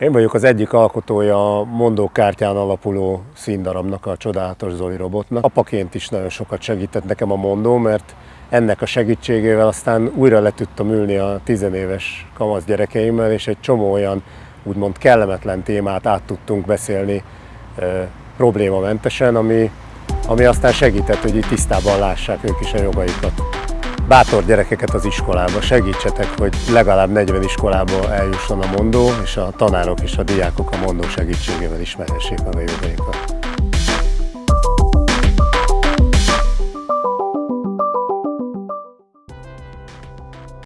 Én vagyok az egyik alkotója a mondókártyán alapuló színdarabnak, a csodálatos Zoli robotnak. Apaként is nagyon sokat segített nekem a mondó, mert ennek a segítségével aztán újra le tudtam ülni a tizenéves kamasz gyerekeimmel, és egy csomó olyan úgymond kellemetlen témát át tudtunk beszélni e, problémamentesen, ami, ami aztán segített, hogy itt tisztában lássák ők is a jogaikat. Bátor gyerekeket az iskolába, segítsetek, hogy legalább 40 iskolába eljusson a mondó, és a tanárok és a diákok a mondó segítségével ismerhessék meg a jogaikat.